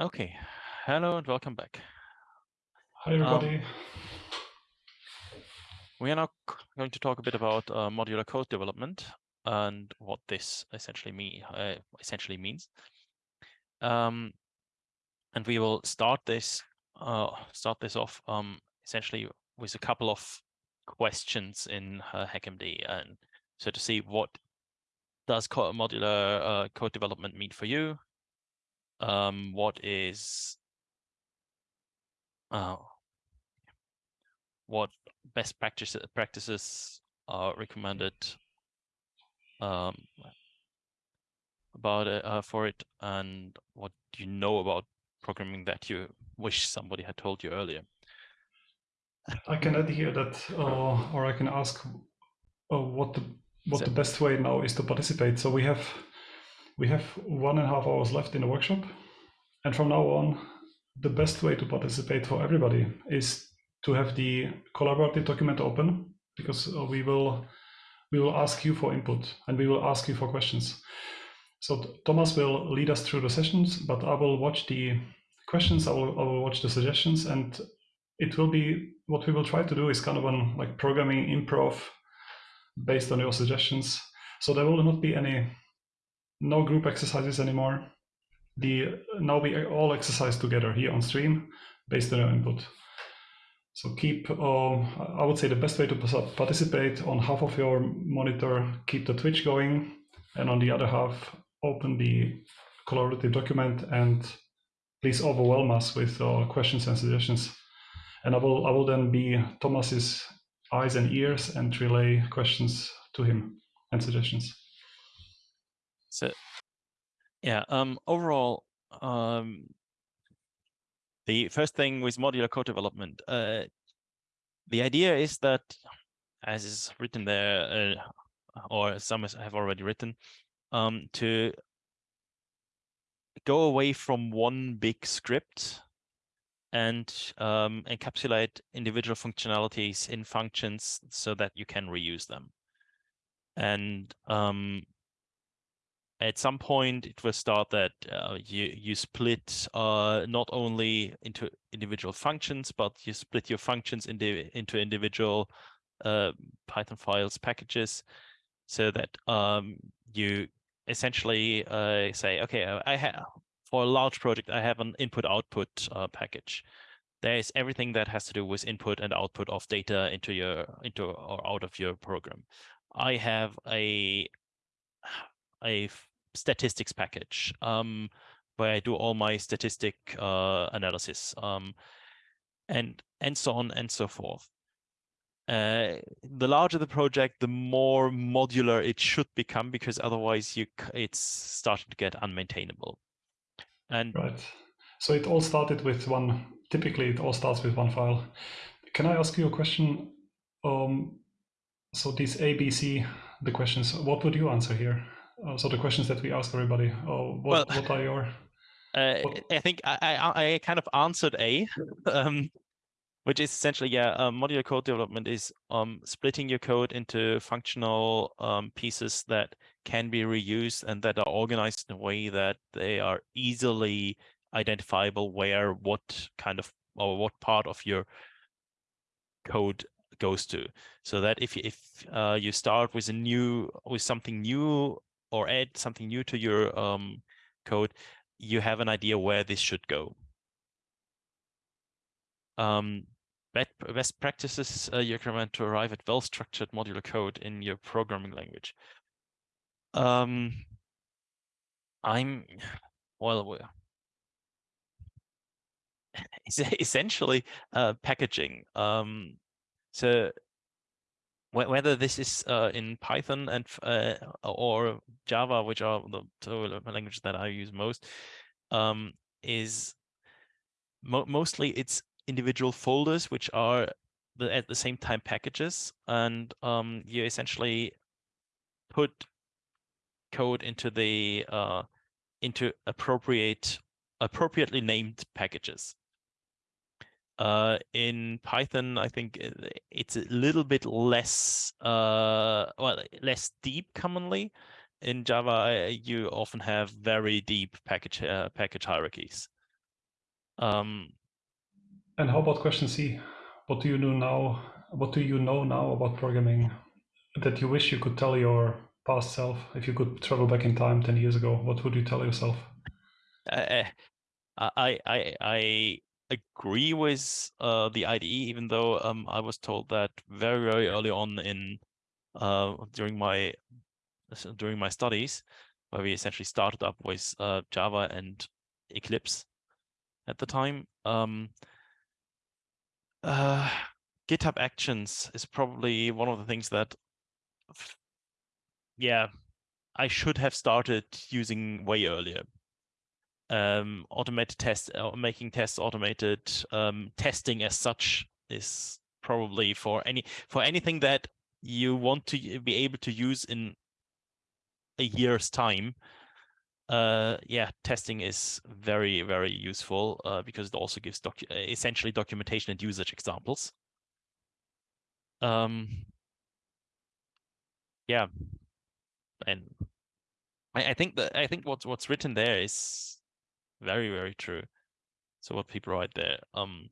Okay, hello and welcome back. Hi, everybody. Um, we are now going to talk a bit about uh, modular code development and what this essentially mean uh, essentially means. Um, and we will start this uh, start this off um, essentially with a couple of questions in uh, HackMD, and so to see what does modular uh, code development mean for you, um, what is uh, what best practices practices are recommended um, about uh, for it, and what do you know about programming that you wish somebody had told you earlier. I can add here that, uh, or I can ask uh, what the what the best way now is to participate. So we have we have one and a half hours left in the workshop. And from now on, the best way to participate for everybody is to have the collaborative document open because uh, we will we will ask you for input and we will ask you for questions. So Thomas will lead us through the sessions, but I will watch the questions, I will, I will watch the suggestions, and it will be what we will try to do is kind of an like programming improv based on your suggestions. So there will not be any no group exercises anymore. The now we all exercise together here on stream based on your input. So keep, uh, I would say the best way to participate on half of your monitor, keep the Twitch going, and on the other half, open the collaborative document and please overwhelm us with uh, questions and suggestions. And I will, I will then be Thomas's eyes and ears and relay questions to him and suggestions. So, yeah, um, overall, um, the first thing with modular code development, uh, the idea is that, as is written there, uh, or some have already written, um, to go away from one big script and um, encapsulate individual functionalities in functions so that you can reuse them. And um, at some point it will start that uh, you you split uh, not only into individual functions but you split your functions into into individual uh, Python files packages so that um, you essentially uh, say okay I have for a large project I have an input output uh, package. There is everything that has to do with input and output of data into your into or out of your program. I have a a statistics package um, where I do all my statistic uh, analysis um, and and so on and so forth. Uh, the larger the project, the more modular it should become because otherwise you it's starting to get unmaintainable. And right. So it all started with one. Typically, it all starts with one file. Can I ask you a question? Um, so these A, B, C, the questions. What would you answer here? Uh, so the questions that we ask everybody uh, what, well, what are your uh, I think I, I, I kind of answered A, um, which is essentially, yeah, um, modular code development is um, splitting your code into functional um, pieces that can be reused and that are organized in a way that they are easily identifiable where what kind of or what part of your code goes to. So that if if uh, you start with a new with something new or add something new to your um, code, you have an idea where this should go. Um, best practices uh, you recommend to arrive at well-structured modular code in your programming language. Um, I'm, well, essentially uh, packaging. Um, so whether this is uh, in Python and uh, or Java, which are the two languages that I use most, um, is mo mostly it's individual folders which are the, at the same time packages, and um, you essentially put code into the uh, into appropriate appropriately named packages. Uh, in Python, I think uh, it's a little bit less, uh, well, less deep commonly. In Java, you often have very deep package uh, package hierarchies. Um, and how about question C? What do you know now? What do you know now about programming that you wish you could tell your past self? If you could travel back in time 10 years ago, what would you tell yourself? I, I, I, I agree with uh, the IDE, even though um, I was told that very, very early on in uh, during my during my studies, where we essentially started up with uh, Java and Eclipse at the time. Um, uh, GitHub Actions is probably one of the things that, yeah, I should have started using way earlier um, automated tests, uh, making tests automated, um, testing as such is probably for any for anything that you want to be able to use in a year's time. Uh, yeah, testing is very very useful uh, because it also gives docu essentially documentation and usage examples. Um, yeah, and I, I think that I think what's what's written there is very, very true. So what people write there. Um,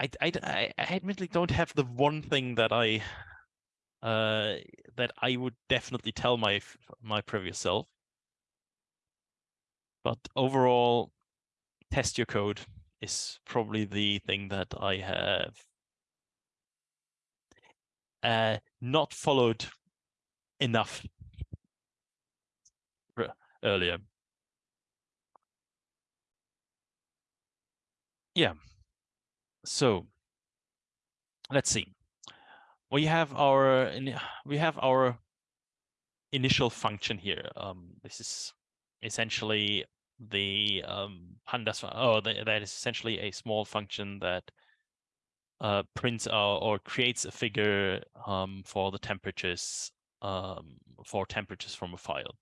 I, I, I admittedly don't have the one thing that I uh, that I would definitely tell my my previous self. But overall, test your code is probably the thing that I have uh, not followed enough earlier. Yeah. So let's see. We have our we have our initial function here. Um, this is essentially the um, pandas. Oh, the, that is essentially a small function that uh, prints out or creates a figure um, for the temperatures um, for temperatures from a file.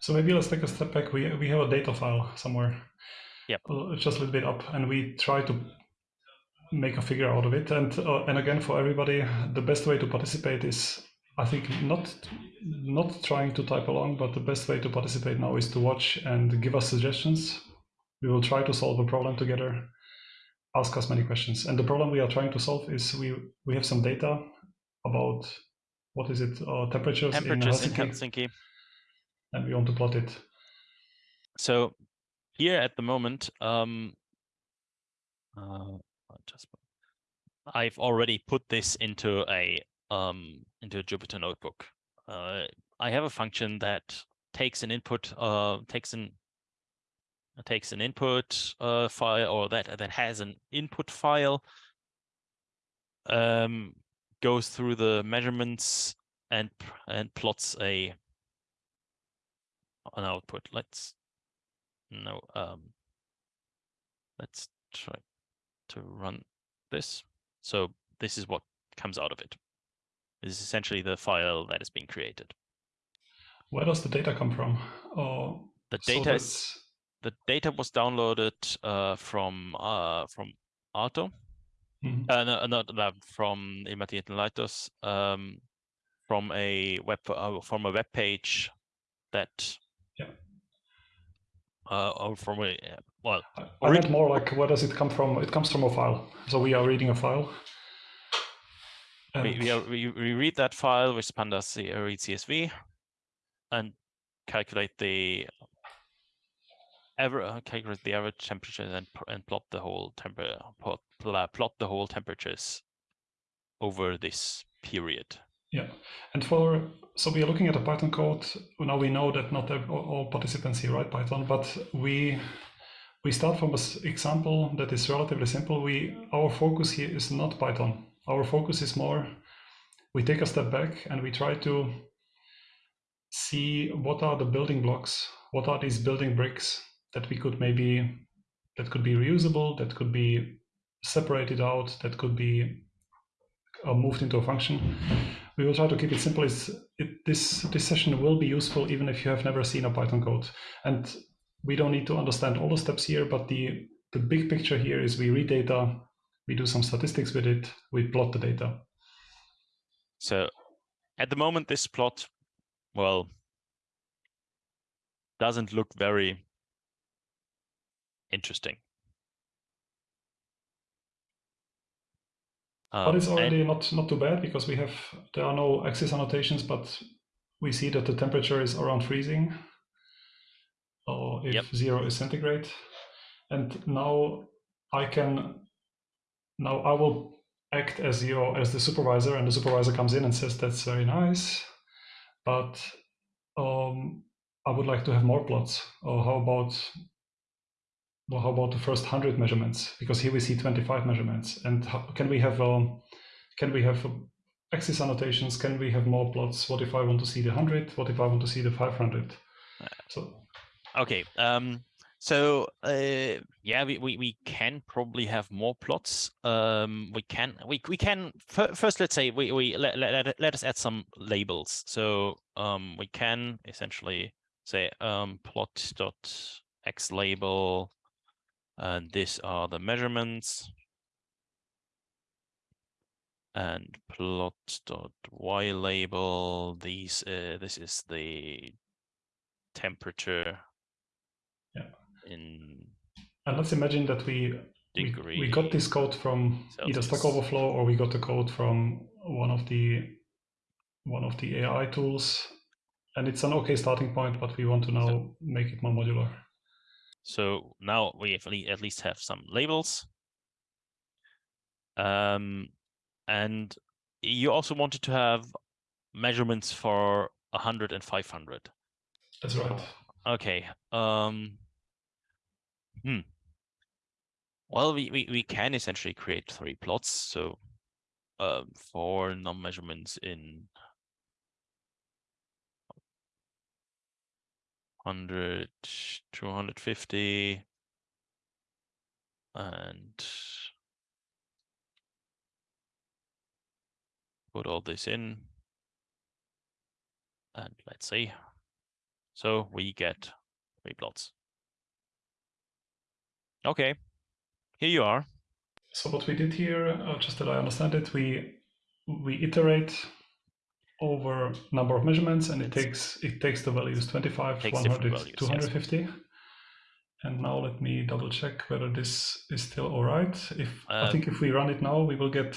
So maybe let's take a step back. We we have a data file somewhere Yep. just a little bit up, and we try to make a figure out of it. And uh, and again, for everybody, the best way to participate is, I think, not not trying to type along, but the best way to participate now is to watch and give us suggestions. We will try to solve a problem together. Ask us many questions. And the problem we are trying to solve is we we have some data about what is it uh, temperatures, temperatures in Helsinki, in Helsinki, and we want to plot it. So here at the moment, um, uh, just I've already put this into a um, into a Jupyter notebook. Uh, I have a function that takes an input, uh, takes an takes an input uh, file, or that that has an input file, um, goes through the measurements and and plots a an output. Let's no, um, let's try to run this. So this is what comes out of it. This is essentially the file that is being created. Where does the data come from? Oh, the data so is the data was downloaded uh, from uh, from Arto, mm -hmm. uh, no, not uh, from Ilmatieteen laitos, um, from a web uh, from a web page that uh, or from a well. I meant more like where does it come from? It comes from a file. So we are reading a file. We, we, are, we, we read that file with pandas read CSV and calculate the ever uh, calculate the average temperature and and plot the whole temperature plot, plot the whole temperatures over this period. Yeah, and for so we are looking at a Python code. Now we know that not all participants here write Python, but we we start from an example that is relatively simple. We our focus here is not Python. Our focus is more. We take a step back and we try to see what are the building blocks, what are these building bricks that we could maybe that could be reusable, that could be separated out, that could be uh, moved into a function we will try to keep it simple. Is it, this this session will be useful even if you have never seen a Python code, and we don't need to understand all the steps here. But the the big picture here is we read data, we do some statistics with it, we plot the data. So, at the moment, this plot, well, doesn't look very Interesting. But Um, it's and- already not not too bad because we have there are no axis annotations, but we see that the temperature is around freezing, or if Yep. zero is centigrade, and now I can now I will act as your as the supervisor, and the supervisor comes in and says that's very nice, but um, I would like to have more plots. Or how about well, how about the first hundred measurements? Because here we see twenty-five measurements, and how, can we have um, can we have um, axis annotations? Can we have more plots? What if I want to see the hundred? What if I want to see the five hundred? So Okay. Um, so uh, yeah, we, we we can probably have more plots. Um, we can we we can first. Let's say we we let, let let let us add some labels. So um, we can essentially say um plot dot x label, and these are the measurements, and plot dot y label. These uh, this is the temperature Yeah. in and let's imagine that we we, degree. we got this code from either Stack Overflow or we got the code from one of the one of the AI tools, and it's an okay starting point, but we want to now make it more modular. So now we at least have some labels. Um, and you also wanted to have measurements for 100 and 500. That's right. Okay. Um, hmm. Well, we, we, we can essentially create three plots. So um, four num measurements in 100, 250, and put all this in. And let's see. So we get three plots. Okay, here you are. So what we did here, uh, just that I understand it, we we iterate over number of measurements, and it takes it takes the values 25, Takes 100, values, yes. And now let me double check whether this is still all right. If I Uh, think if we run it now, we will get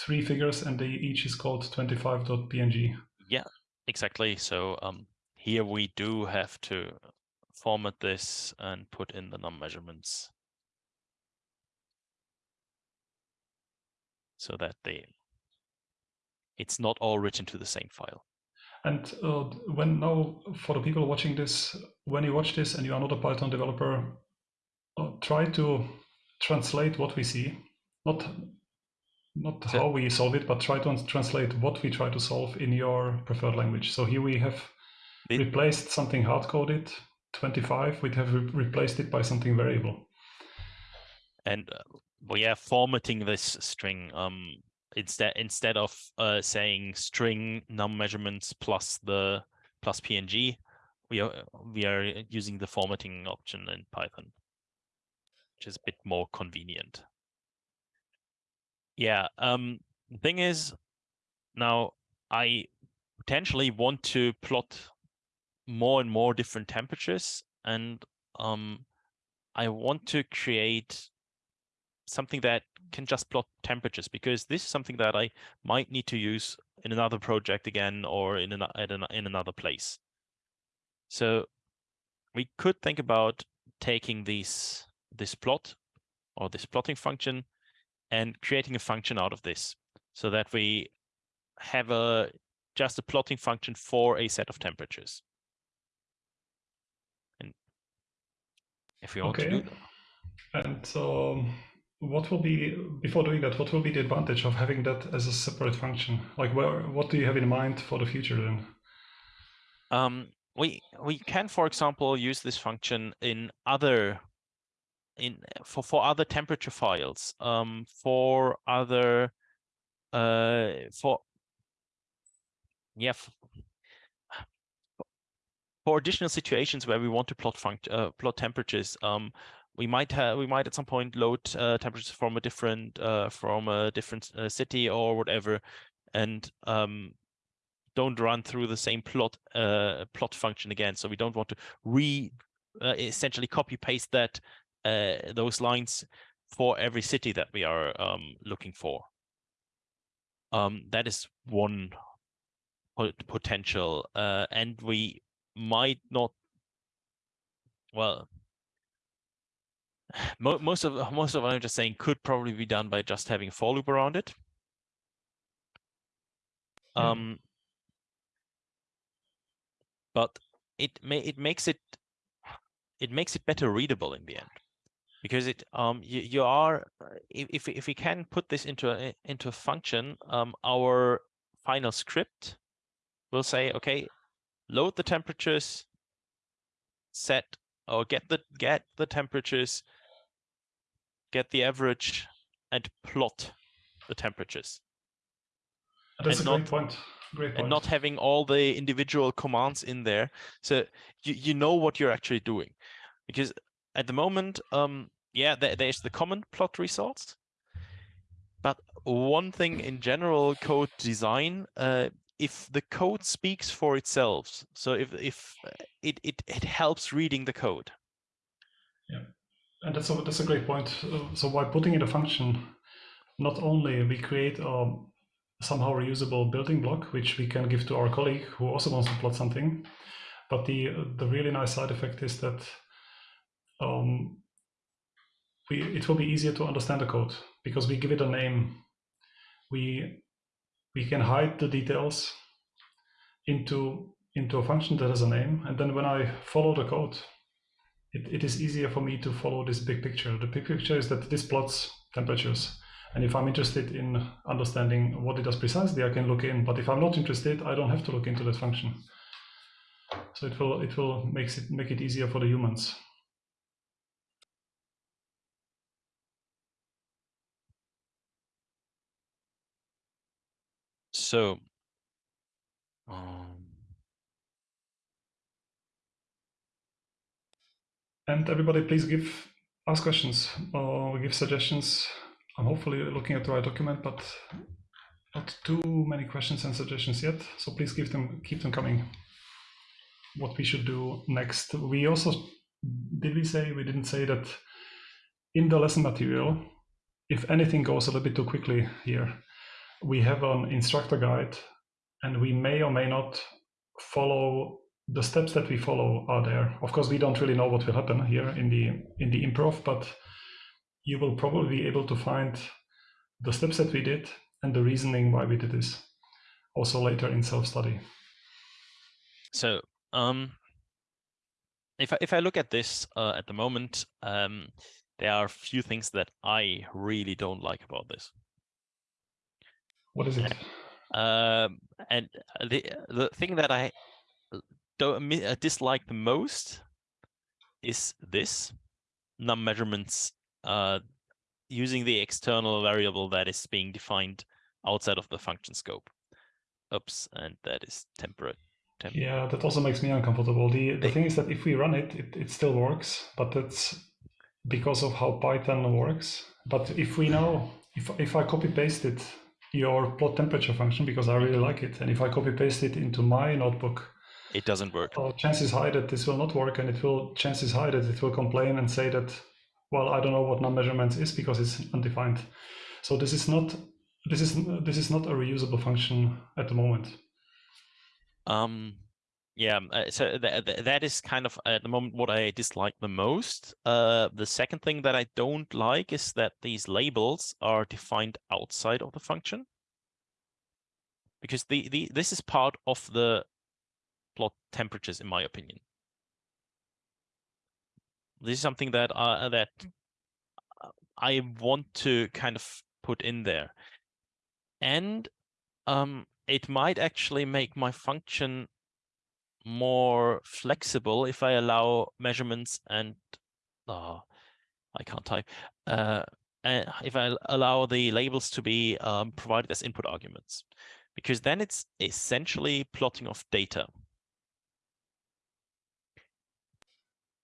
three figures, and they each is called 25.png. yeah Exactly. So um, here we do have to format this and put in the num measurements so that they it's not all written to the same file. And uh, when now, for the people watching this, when you watch this and you are not a Python developer, uh, try to translate what we see, not not So- how we solve it, but try to translate what we try to solve in your preferred language. So here we have The- replaced something hard coded, 25. We have re- replaced it by something variable. and uh, we are formatting this string um instead instead of uh saying string num measurements plus the plus png we are we are using the formatting option in python which is a bit more convenient. Yeah um the thing is now i potentially want to plot more and more different temperatures and um i want to create something that can just plot temperatures because this is something that I might need to use in another project again or in an, an, in another place. So we could think about taking these this plot or this plotting function and creating a function out of this so that we have a just a plotting function for a set of temperatures. And if we want to do Okay. that. And um, what will be before doing that? What will be the advantage of having that as a separate function? Like, where what do you have in mind for the future then? Um, we we can, for example, use this function in other in for for other temperature files, um, for other uh for yeah for additional situations where we want to plot funct uh, plot temperatures. Um, we might have we might at some point load uh, temperatures from a different uh from a different uh, city or whatever, and um don't run through the same plot uh, plot function again. So we don't want to re uh, essentially copy paste that uh, those lines for every city that we are um, looking for. Um, that is one potential, and we might not. Well, most of most of what I'm just saying could probably be done by just having for loop around it. Yeah. Um, but it may it makes it it makes it better readable in the end because it um you, you are if if we can put this into a into a function um our final script will say okay load the temperatures set or get the get the temperatures get the average and plot the temperatures That's and a not- great point. Great point. and not having all the individual commands in there. So you, you know what you're actually doing. Because at the moment, um, yeah, there, there's the common plot results. But one thing in general code design, uh, if the code speaks for itself, so if if uh, it it, it helps reading the code. And that's a, that's a great point. Uh, So by putting in a function, not only we create a somehow reusable building block, which we can give to our colleague who also wants to plot something, but the the really nice side effect is that um, we it will be easier to understand the code because we give it a name. We we can hide the details into into a function that has a name, and then when I follow the code, it, it is easier for me to follow this big picture. The big picture is that this plots temperatures. And if I'm interested in understanding what it does precisely, I can look in. But if I'm not interested, I don't have to look into that function. So it will it will makes it make it easier for the humans. So um, And everybody, please give ask questions or give suggestions. I'm hopefully looking at the right document, but not too many questions and suggestions yet. So please give them keep them coming. What we should do next. We also did we say we didn't say that in the lesson material, if anything goes a little bit too quickly here, we have an instructor guide and we may or may not follow the steps that we follow are there. Of course, we don't really know what will happen here in the in the improv, but you will probably be able to find the steps that we did and the reasoning why we did this. Also later in self-study. So, um, if I, if I look at this uh, at the moment, um, there are a few things that I really don't like about this. What is it? Um, and the the thing that I uh, dislike the most is this num measurements uh, using the external variable that is being defined outside of the function scope. Oops, and that is temperate. Temp Yeah, that also makes me uncomfortable. The the They- thing is that if we run it, it, it still works, but that's because of how Python works. But if we know, if if I copy paste it, your plot temperature function, because I really like it, and if I copy paste it into my notebook, It doesn't work. uh, chances high that this will not work, and it will chances high that it will complain and say that, well, I don't know what num measurements is because it's undefined. So this is not this is this is not a reusable function at the moment. Um, yeah, uh, so th th that is kind of at the moment what I dislike the most. Uh, the second thing that I don't like is that these labels are defined outside of the function. Because the, the this is part of the plot temperatures, in my opinion. This is something that uh, that I want to kind of put in there, and um, it might actually make my function more flexible if I allow measurements and oh, I can't type. Uh, uh, if I allow the labels to be um, provided as input arguments, because then it's essentially plotting of data.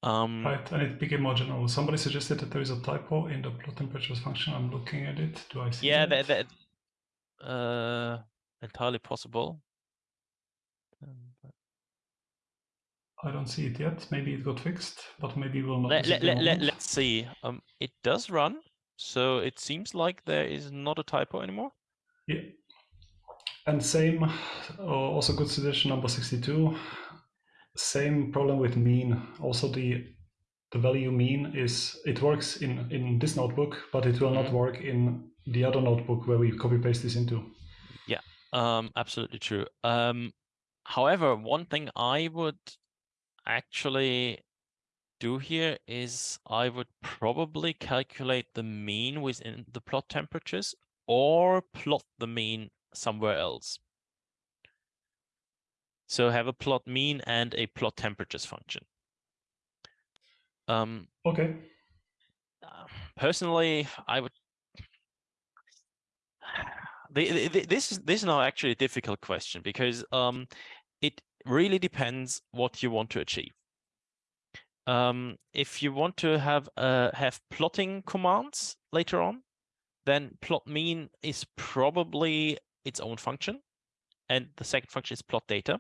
Um, Right, and it became more general. Somebody suggested that there is a typo in the plot temperatures function. I'm looking at it. Do I see yeah, that? that, that uh, entirely possible. Um, but- I don't see it yet. Maybe it got fixed, but maybe we'll not. Let, see let, it in a let, let, let's see. Um, it does run, so it seems like there is not a typo anymore. Yeah. And same, uh, also good suggestion number 62. Same problem with mean. Also the the value mean is it works in in this notebook, but it will not Mhm. work in the other notebook where we copy paste this into. Yeah, um, absolutely true. Um, however, one thing I would actually do here is I would probably calculate the mean within the plot temperatures or plot the mean somewhere else. So have a plot mean and a plot temperatures function. Um, Okay. uh, personally, I would. The, the, this is this is now actually a difficult question because um, it really depends what you want to achieve. Um, if you want to have uh, have plotting commands later on, then plot mean is probably its own function, and the second function is plot data.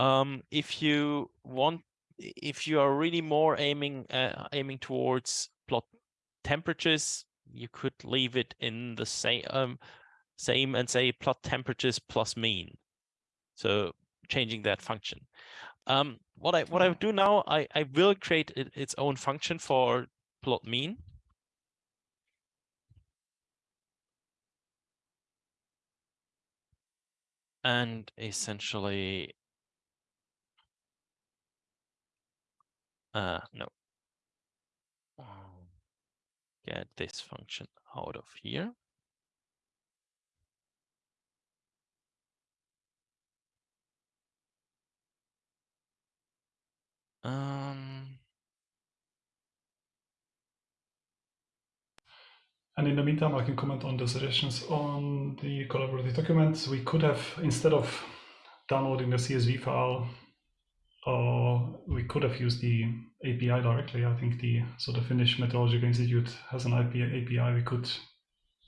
Um, if you want, if you are really more aiming uh, aiming towards plot temperatures, you could leave it in the same um, same and say plot temperatures plus mean. So changing that function. Um, what I what I do now, I I will create it, its own function for plot mean. And essentially, uh, no. Get this function out of here. Um, And in the meantime, I can comment on the suggestions on the collaborative documents. We could have, instead of downloading the CSV file, uh, we could have used the API directly. I think the so the Finnish Meteorological Institute has an IP, API. We could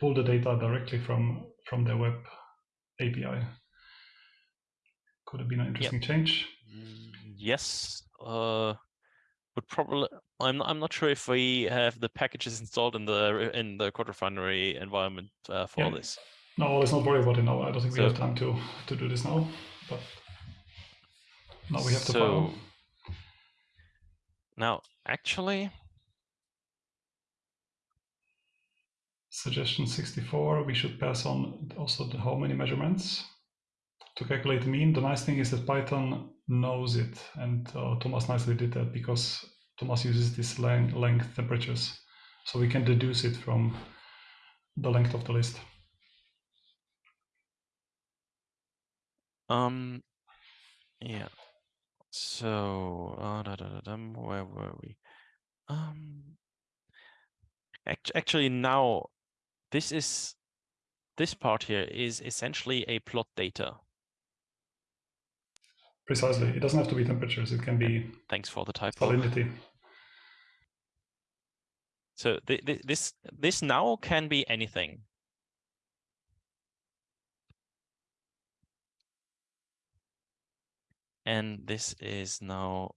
pull the data directly from from their web API. Could have been an interesting change. mm, yes. Uh, but probably I'm not, I'm not sure if we have the packages installed in the in the CodeRefinery environment uh, for Yeah. this. No, let's not worry about it now. I don't think we have time to to do this now. But now we have the so file. Now actually, Suggestion 64, we should pass on also the how many measurements to calculate the mean. The nice thing is that Python knows it, and uh, Thomas nicely did that because Thomas uses this length, length temperatures, so we can deduce it from the length of the list. um, yeah. So uh, da, da, da, where were we? Um, act- actually now this is this part here is essentially a plot data. Precisely, it doesn't have to be temperatures; it can be Thanks for the typo. salinity. So th th this this now can be anything. And this is now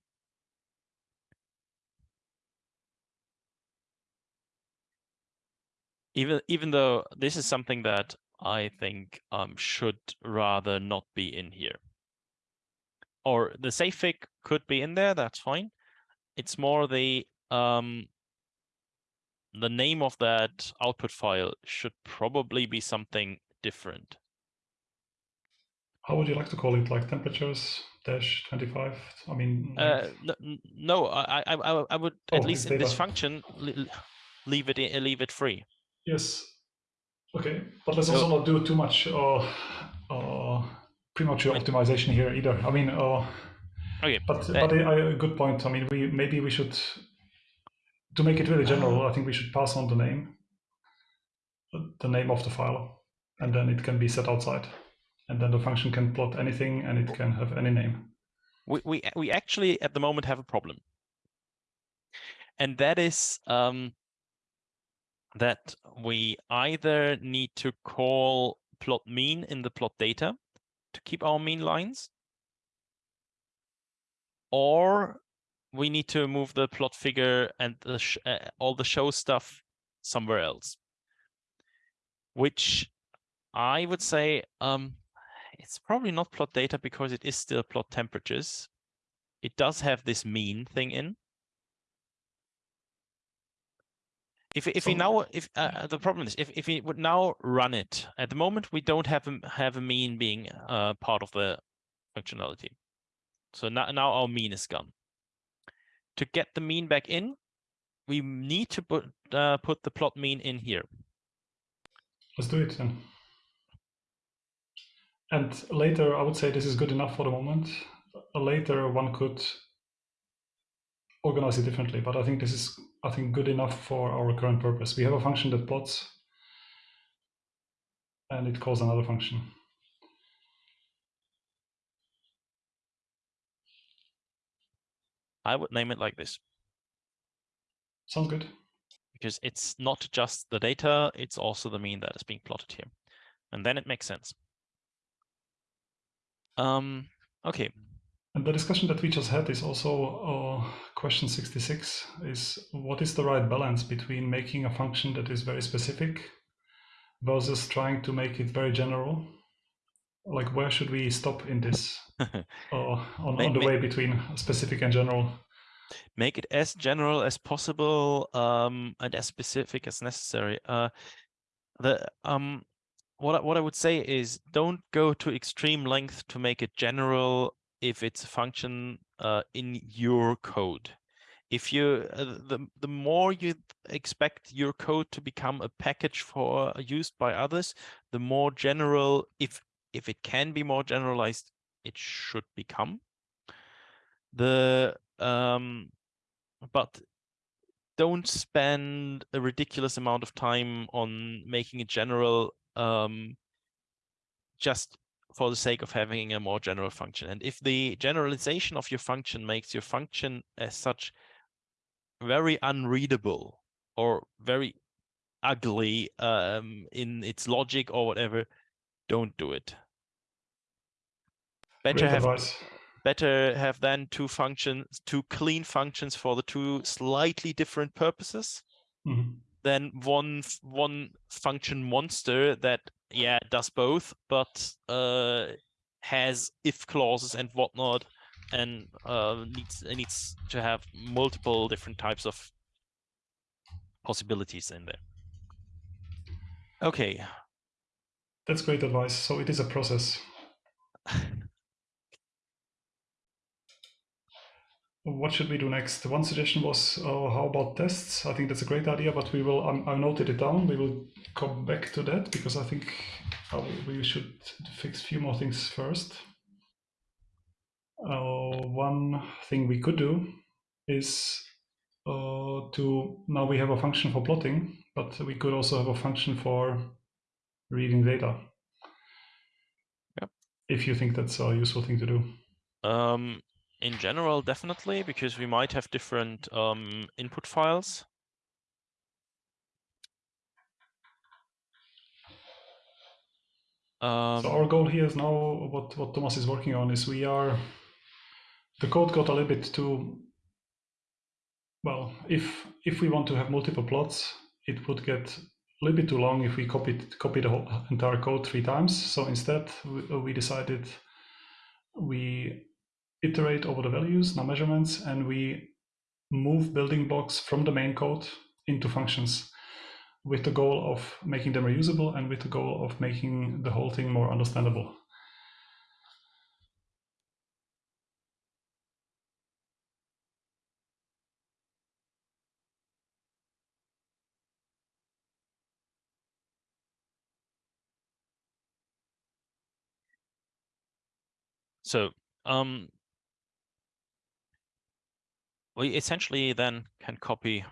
even even though this is something that I think um should rather not be in here. Or the safe could be in there, that's fine. It's more the um the name of that output file should probably be something different. How would you like to call it? Like temperatures dash 25? I mean, Uh, no, no, I, I, I, would Oh, at least in this function leave it, i- leave it free. yes. Okay, but let's So- also not do too much uh, uh, premature Wait. optimization here either. I mean, uh, Okay, But That- but a, a good point. I mean, we maybe we should to make it really general. Ah. I think we should pass on the name, the name of the file, and then it can be set outside, and then the function can plot anything, and it can have any name. we, we we actually at the moment have a problem and that is um that we either need to call plot mean in the plot data to keep our mean lines or we need to move the plot figure and the uh, all the show stuff somewhere else. Which I would say um, it's probably not plot data because it is still plot temperatures. It does have this mean thing in. If if so, we now if uh, the problem is if if we would now run it at the moment we don't have a, have a mean being uh, part of the functionality. So now now our mean is gone. To get the mean back in, we need to put uh, put the plot mean in here. Let's do it then. And later, I would say this is good enough for the moment. Later, one could organize it differently, but I think this is, I think, good enough for our current purpose. We have a function that plots, and it calls another function. I would name it like this. Sounds good. Because it's not just the data, it's also the mean that is being plotted here. And then it makes sense. Um, okay. And the discussion that we just had is also uh, question 66 is what is the right balance between making a function that is very specific versus trying to make it very general? Like where should we stop in this uh, on, make, on the make, way between specific and general? Make it as general as possible um, and as specific as necessary. Uh, the um, what I, what I would say is don't go to extreme length to make it general if it's a function uh, in your code. If you uh, the the more you expect your code to become a package for uh, used by others, the more general if if it can be more generalized, it should become. The um, but don't spend a ridiculous amount of time on making it general um, just for the sake of having a more general function. And if the generalization of your function makes your function as such very unreadable or very ugly um, in its logic or whatever, don't do it. Better have better have then two functions, two clean functions for the two slightly different purposes. Mm -hmm than one one function monster that yeah does both, but uh, has if clauses and whatnot, and uh, needs needs to have multiple different types of possibilities in there. Okay. That's great advice. So it is a process. what should we do next? One suggestion was, uh, how about tests? I think that's a great idea, but we will, um, I noted it down. We will come back to that because I think uh, we should fix a few more things first. Uh, one thing we could do is uh, to, now we have a function for plotting, but we could also have a function for reading data. Yep. If you think that's a useful thing to do. Um, in general, definitely, because we might have different um, input files. Um, so our goal here is now what, what Thomas is working on is we are, the code got a little bit too, well, if if we want to have multiple plots, it would get a little bit too long if we copied copy the whole entire code three times. So instead, we, we decided we iterate over the values, now measurements, and we move building blocks from the main code into functions with the goal of making them reusable and with the goal of making the whole thing more understandable. So um, we essentially then can copy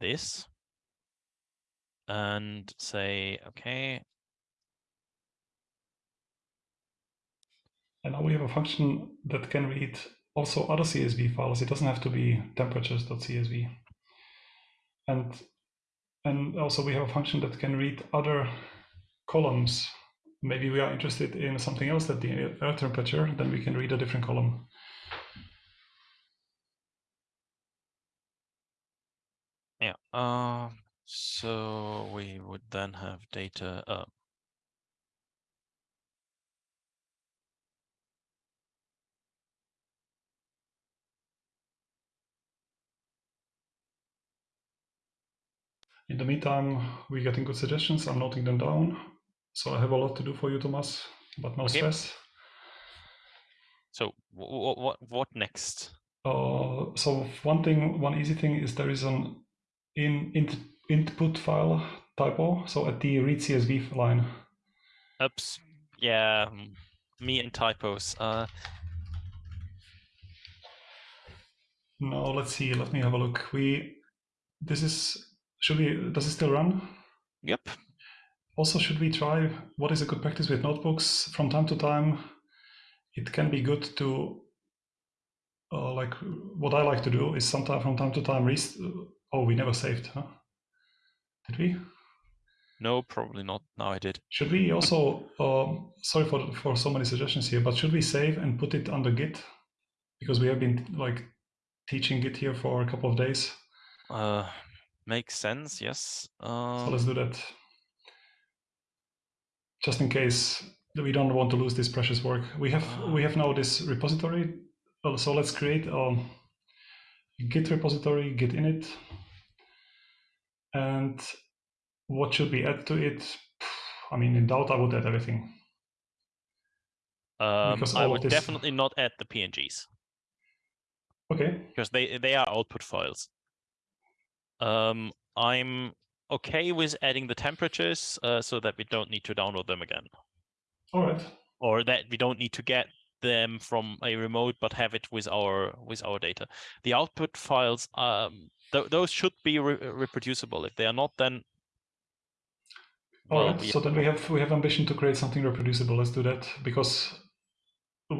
this and say, okay. And now we have a function that can read also other CSV files. It doesn't have to be temperatures.csv. And, and also we have a function that can read other columns. Maybe we are interested in something else than the air temperature, then we can read a different column. Yeah. Um. So we would then have data. Uh, In the meantime, we're getting good suggestions. I'm noting them down. So I have a lot to do for you, Thomas, but no Okay. stress. so what what what next? Uh, so one thing, one easy thing is there is an in, int, input file typo. So at the read CSV line, Oops. Yeah. mm, Me and typos. Uh. no, let's see. Let me have a look. We this is should we does it still run? Yep. Also, should we try what is a good practice with notebooks from time to time? It can be good to uh, like what I like to do is sometimes from time to time rest. Oh, we never saved, huh? Did we? No, probably not. Now I did. Should we also? Um, sorry for for so many suggestions here, but should we save and put it under Git? Because we have been like teaching Git here for a couple of days. Uh, makes sense. Yes. Um, So let's do that. Just in case we don't want to lose this precious work. We have Ah. we have now this repository. Uh, So let's create a Git repository, Git init, and what should we add to it? I mean, in doubt, I would add everything. um, Because I would this- definitely not add the PNGs Okay, because they they are output files. Um, I'm okay with adding the temperatures uh, so that we don't need to download them again, all right. or that we don't need to get them from a remote, but have it with our with our data. The output files, um, th- those should be re- reproducible. If they are not, then All well, So then we have we have ambition to create something reproducible. Let's do that because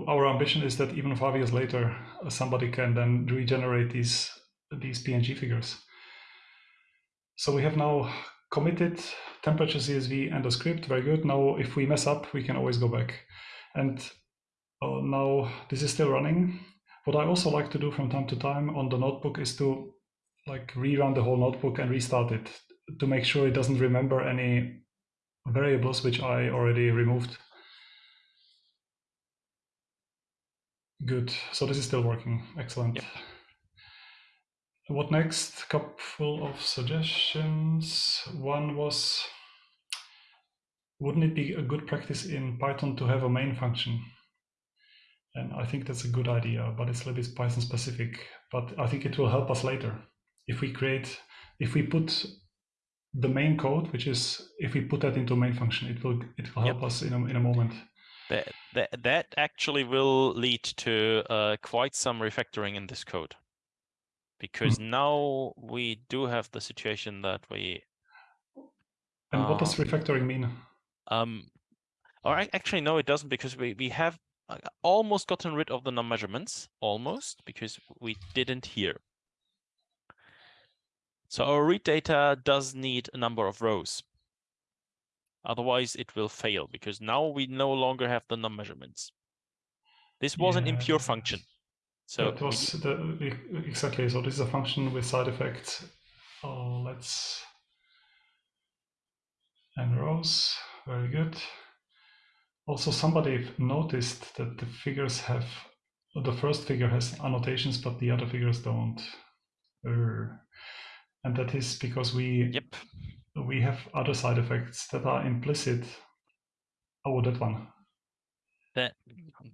our ambition is that even five years later, somebody can then regenerate these these PNG figures. So we have now committed temperature CSV and the script. Very good. Now, if we mess up, we can always go back. And uh, now this is still running. What I also like to do from time to time on the notebook is to like rerun the whole notebook and restart it to make sure it doesn't remember any variables which I already removed. Good. So this is still working. Excellent. Yep. What next? Couple of suggestions. One was, wouldn't it be a good practice in Python to have a main function? And I think that's a good idea, but it's a little bit Python specific. But I think it will help us later if we create, if we put the main code, which is if we put that into a main function, it will it will help Yep. us in a, in a moment. that that that actually will lead to uh, quite some refactoring in this code because now we do have the situation that we And what does Um, refactoring mean? um or actually no it doesn't because we we have almost gotten rid of the num measurements almost because we didn't here so our read data does need a number of rows otherwise it will fail because now we no longer have the num measurements this was an impure function so we was the, exactly. So this is a function with side effects. Uh, let's n rows. Very good. Also, somebody noticed that the figures have the first figure has annotations, but the other figures don't. Err. and that is because we yep we have other side effects that are implicit. Oh, that one. that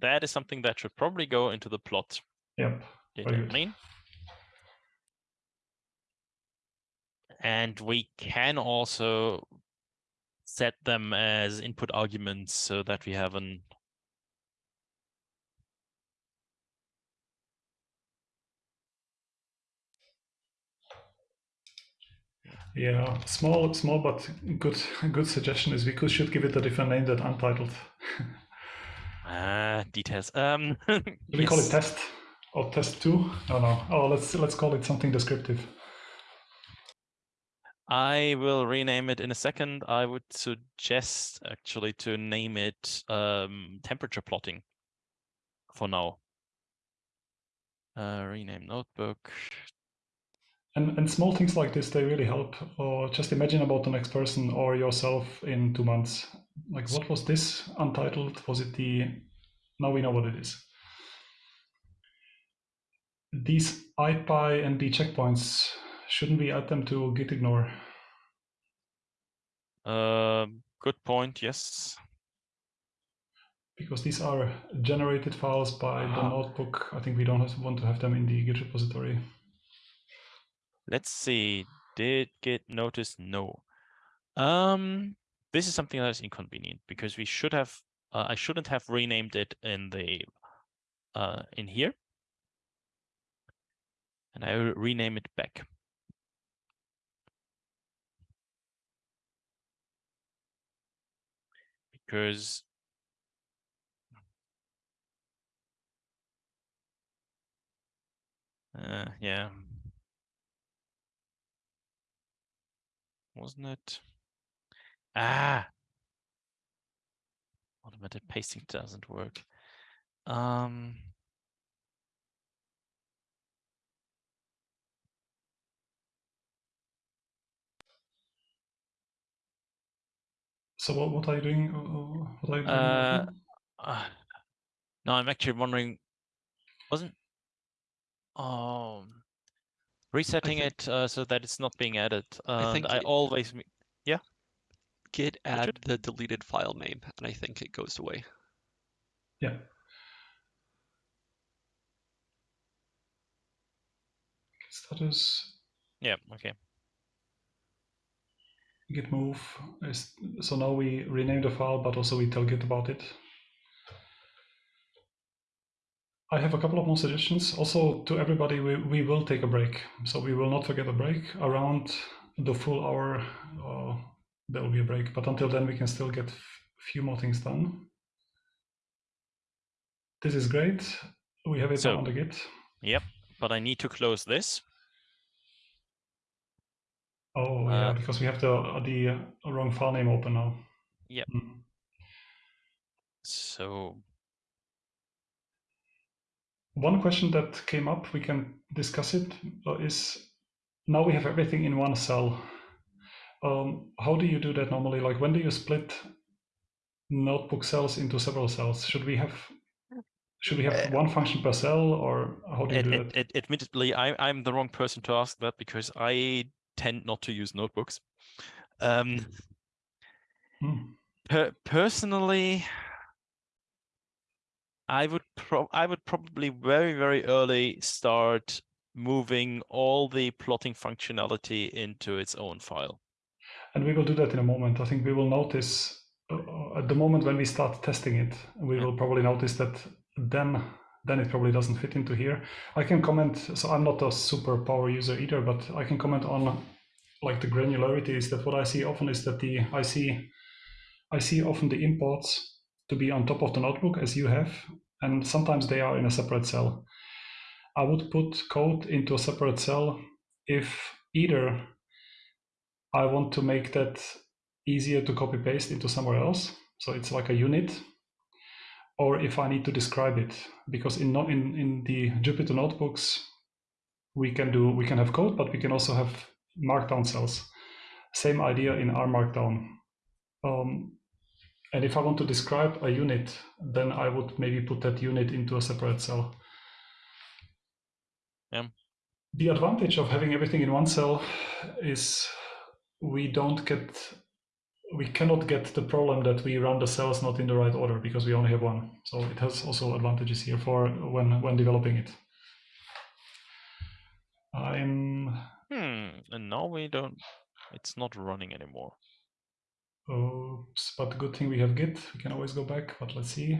that is something that should probably go into the plot Yep. data Very good. main. And we can also set them as input arguments so that we have an Yeah, small, small, but good, good suggestion is we could should give it a different name than untitled. ah details. Um we call it test or test two? No, no. Oh, let's let's call it something descriptive. I will rename it in a second. I would suggest actually to name it um, temperature plotting for now. Uh, rename notebook. And, and small things like this, they really help. Or just imagine about the next person or yourself in two months. Like, what was this untitled? Was it the, now we know what it is. These ipynb checkpoints, shouldn't we add them to git ignore? Uh, good point. Yes. Because these are generated files by the Ah. notebook. I think we don't have, want to have them in the Git repository. Let's see. Did Git notice? No. Um, this is something that is inconvenient because we should have. Uh, I shouldn't have renamed it in the uh, in here, and I will rename it back. Because uh, yeah, wasn't it? Ah, automated pasting doesn't work. Um, So what, what are you doing? uh, What are you doing? Uh, uh, no, I'm actually wondering, wasn't um resetting think- it uh, so that it's not being added. And think I it- always m- Git add Richard? the deleted file name, and I think it goes away. Yeah. Status yeah okay. Git move is so now we rename the file, but also we tell git about it. I have a couple of more suggestions. Also, to everybody, we, we will take a break. So we will not forget a break. Around the full hour, uh, there will be a break. But until then, we can still get a few more things done. This is great. We have it So- on the Git. Yep, but I need to close this. Oh, yeah, Uh, because we have the, the uh, wrong file name open now. Yep. Mm. So One question that came up, we can discuss it, uh, is now we have everything in one cell. Um, how do you do that normally? Like when do you split notebook cells into several cells? Should we have should we have Uh, one function per cell or how do you ad- do ad- that? ad- admittedly, I, I'm the wrong person to ask that because I tend not to use notebooks. Um, Hmm. per- personally, I would pro- I would probably very very early start moving all the plotting functionality into its own file. And we will do that in a moment. I think we will notice uh, at the moment when we start testing it, we will probably notice that then then it probably doesn't fit into here. I can comment. So I'm not a super power user either, but I can comment on like the granularity. Is that what I see often is that the I see I see often the imports to be on top of the notebook as you have, and sometimes they are in a separate cell. I would put code into a separate cell if either I want to make that easier to copy paste into somewhere else. So it's like a unit. Or if I need to describe it, because in, in, in the Jupyter notebooks, we can do we can have code, but we can also have markdown cells. Same idea in R Markdown. Um, and if I want to describe a unit, then I would maybe put that unit into a separate cell. Yeah. The advantage of having everything in one cell is we don't get we cannot get the problem that we run the cells not in the right order because we only have one. So it has also advantages here for when when developing it. I'm Hmm. And now we don't. It's not running anymore. oops, but good thing we have Git. We can always go back, but let's see.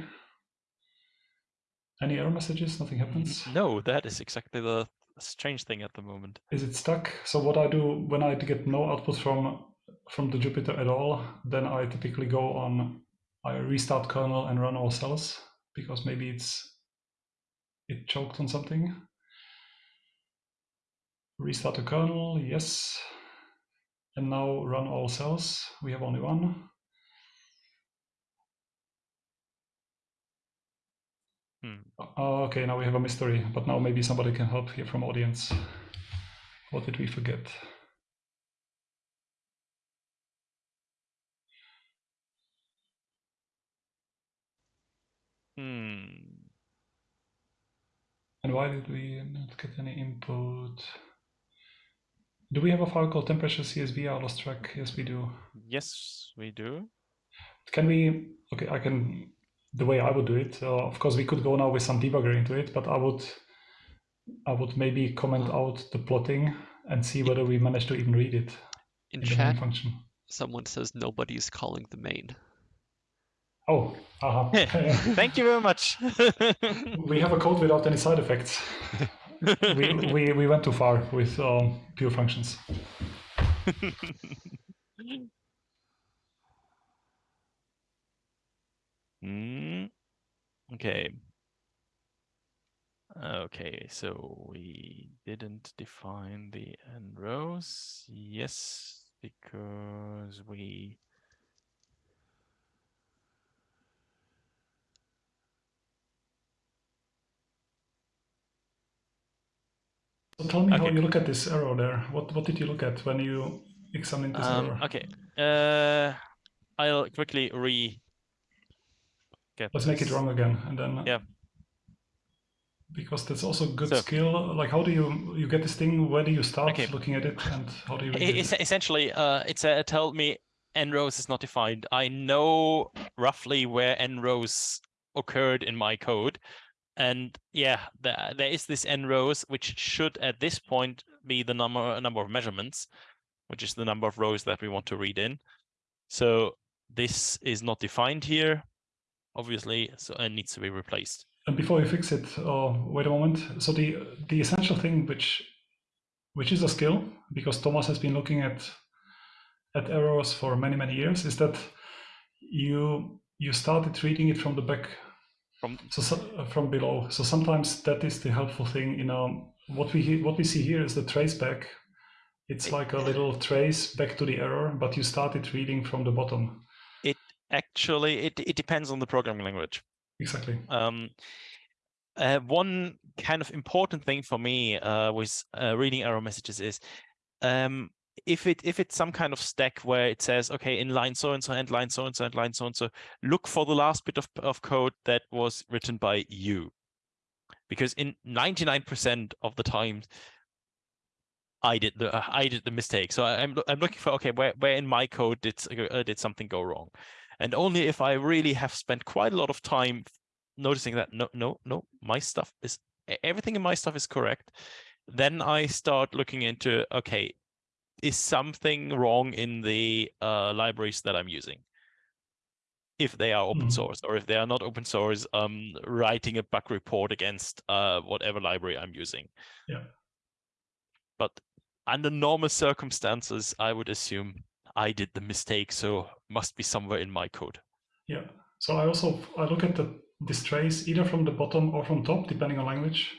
Any error messages? Nothing happens. No, that is exactly the strange thing at the moment. Is it stuck? So what I do when I get no output from from the Jupyter at all, then I typically go on I restart kernel and run all cells because maybe it's it choked on something. Restart the kernel, yes. And now run all cells. We have only one. Hmm. Uh, okay, now we have a mystery, but now maybe somebody can help here from audience. What did we forget? Hmm. And why did we not get any input? Do we have a file called temperature CSV? I lost track. Yes, we do. Yes, we do. Can we? Okay, I can. The way I would do it, uh, of course, we could go now with some debugger into it, but I would, I would maybe comment out the plotting and see whether we manage to even read it In in the main chat, function. someone says nobody's calling the main. Oh. Thank you very much. we have a code without any side effects. we, we, we went too far with um, pure functions. Mm, okay. Okay, so we didn't define the n rows. Yes, because we So tell me how you look at this error there. What what did you look at when you examined this um error? okay. Uh I'll quickly re get Let's make it wrong again, and then Yeah. because that's also good So- skill. Like, how do you you get this thing? Where do you start Okay. looking at it, and how do you? Es- it? essentially, uh, it's a, told me n rows is not defined. I know roughly where n rows occurred in my code. And yeah, there, there is this n rows, which should at this point be the number number of measurements, which is the number of rows that we want to read in. So this is not defined here, obviously, so it needs to be replaced. And before we fix it, uh, wait a moment. So the the essential thing, which which is a skill, because Thomas has been looking at at errors for many many years, is that you you started reading it from the back, From so, so uh, from below. So sometimes that is the helpful thing. You know, what we what we see here is the trace back. It's like a little trace back to the error, but you started reading from the bottom. It actually, it it depends on the programming language. Exactly. um, uh, one kind of important thing for me uh, with uh, reading error messages is um, if it if it's some kind of stack where it says okay in line so and so and line so and so and line so and so look for the last bit of, of code that was written by you. Because in 99% of the time I did the uh, I did the mistake. So I, I'm I'm looking for okay where where in my code did uh, did something go wrong? And only if I really have spent quite a lot of time noticing that no no no my stuff is everything in my stuff is correct then i start looking into okay is something wrong in the uh, libraries that i'm using if they are open Mhm. source or if they are not open source um writing a bug report against uh whatever library i'm using Yeah. but under normal circumstances i would assume i did the mistake so must be somewhere in my code Yeah. So I also I look at the this trace either from the bottom or from top, depending on language,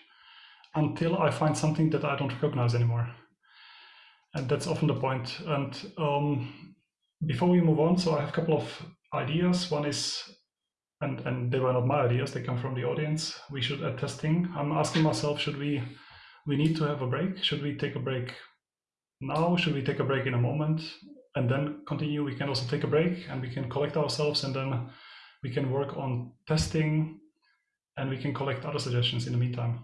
until I find something that I don't recognize anymore. And that's often the point. And um, before we move on, so I have a couple of ideas. One is, and and they were not my ideas; they come from the audience. We should add testing. I'm asking myself, should we we need to have a break? Should we take a break now? Should we take a break in a moment and then continue? We can also take a break and we can collect ourselves and then we can work on testing and we can collect other suggestions in the meantime.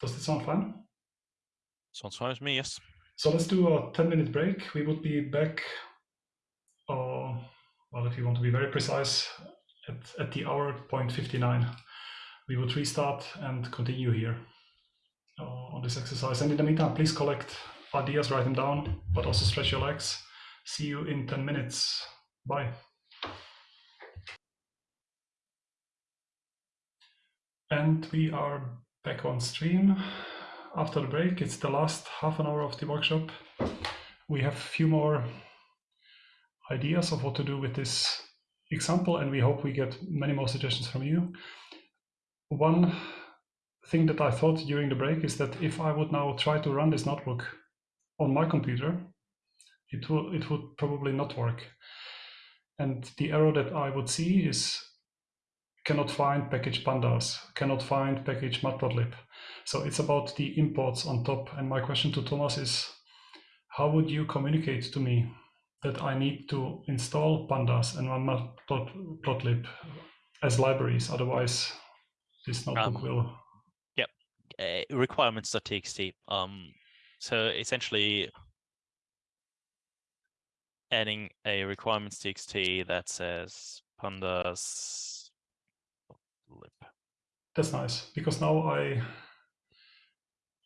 Does that sound fun? Sounds fine with me yes So let's do a 10 minute break. We would be back, uh, well, if you want to be very precise, at, at the hour point 59. We would restart and continue here uh, on this exercise. And in the meantime, please collect ideas, write them down, but also stretch your legs. See you in 10 minutes. Bye. And we are back on stream after the break. It's the last half an hour of the workshop. We have a few more ideas of what to do with this example, and we hope we get many more suggestions from you. One thing that I thought during the break is that if I would now try to run this notebook on my computer, it will it would probably not work. And the error that I would see is cannot find package pandas, cannot find package matplotlib. So it's about the imports on top. And my question to Thomas is, how would you communicate to me that I need to install pandas and matplotlib as libraries? Otherwise, this notebook Um, will. Yep. Uh, requirements.txt. Um, so essentially adding a requirements.txt that says pandas lib. That's nice because now I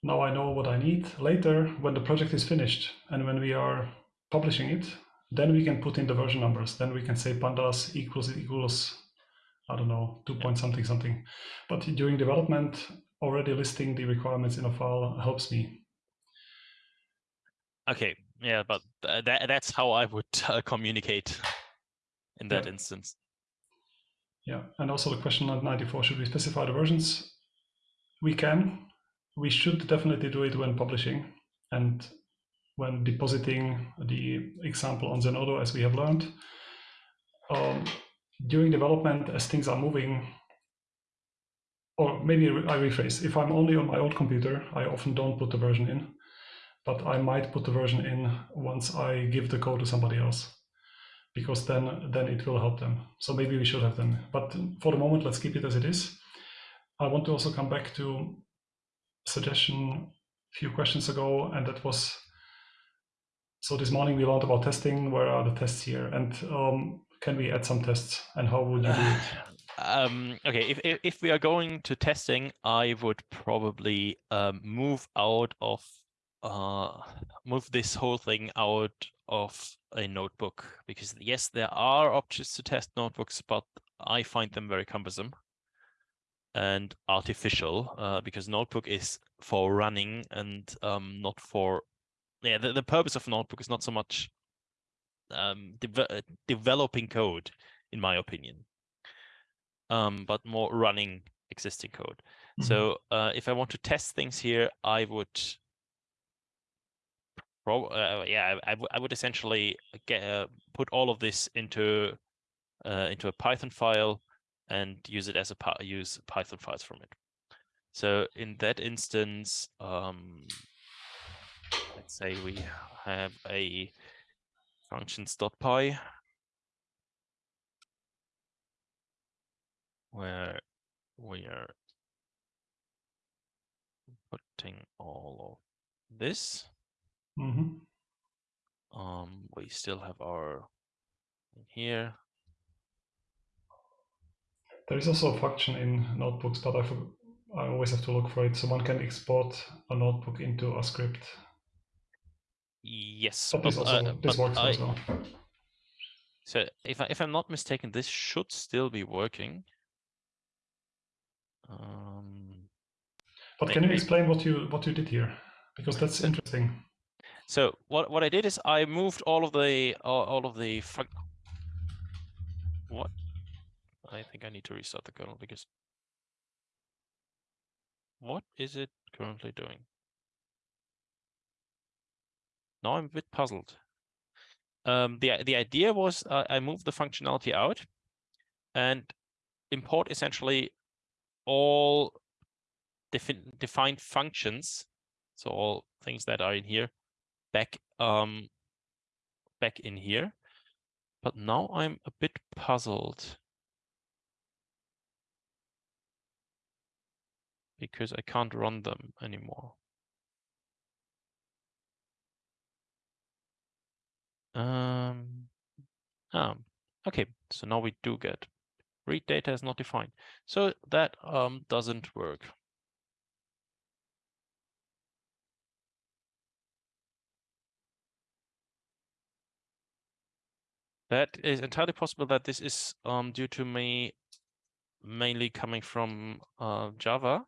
now I know what I need. Later, when the project is finished and when we are publishing it, then we can put in the version numbers. Then we can say pandas equals equals I don't know two point something something. But during development, already listing the requirements in a file helps me. Okay, yeah, but th that that's how I would uh, communicate in that Yeah. instance. Yeah, and also the question at 94, should we specify the versions? We can. We should definitely do it when publishing and when depositing the example on Zenodo, as we have learned. Um, during development, as things are moving, or maybe I rephrase, if I'm only on my old computer, I often don't put the version in, but I might put the version in once I give the code to somebody else because then then it will help them. So maybe we should have them. But for the moment, let's keep it as it is. I want to also come back to suggestion a few questions ago, and that was so this morning we learned about testing. Where are the tests here? And um, can we add some tests? And how would you do it? um, okay, if, if if we are going to testing, I would probably um, move out of uh, move this whole thing out of a notebook because yes, there are options to test notebooks, but I find them very cumbersome and artificial uh, because notebook is for running and um, not for yeah the, the purpose of notebook is not so much um, deve uh, developing code in my opinion um, but more running existing code Mhm. so uh, if I want to test things here I would Pro, uh, yeah, I, I would essentially get uh, put all of this into uh, into a Python file and use it as a use Python files from it. So in that instance, um, let's say we have a functions.py where we are putting all of this. Mhm. Um, we still have our in here. There is also a function in notebooks, but I, I always have to look for it. So one can export a notebook into a script. Yes, But this but, also uh, this but works I, as well. So if I, if I'm not mistaken, this should still be working. Um, But may- can you explain what you what you did here? Because that's interesting. so what what I did is I moved all of the all, all of the. What? I think I need to restart the kernel because. What is it currently doing? Now I'm a bit puzzled. Um, the the idea was uh, I moved the functionality out, and import essentially all defi- defined functions, so all things that are in here, back um back in here. But now I'm a bit puzzled because I can't run them anymore. Um, um, okay, so now we do get read data is not defined. So that um doesn't work. That is entirely possible that this is um due to me mainly coming from uh, Java.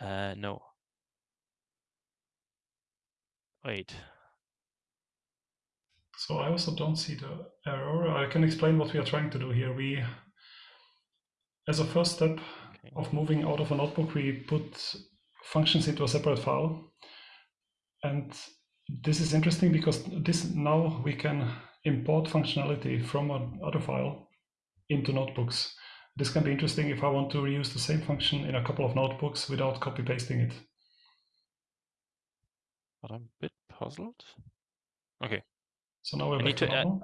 Uh, no. Wait. So I also don't see the error. I can explain what we are trying to do here. We, as a first step Okay. of moving out of a notebook, we put functions into a separate file. And this is interesting because this now we can import functionality from another file into notebooks. This can be interesting if I want to reuse the same function in a couple of notebooks without copy pasting it. But I'm a bit puzzled. Okay. So now we're I back need to to add-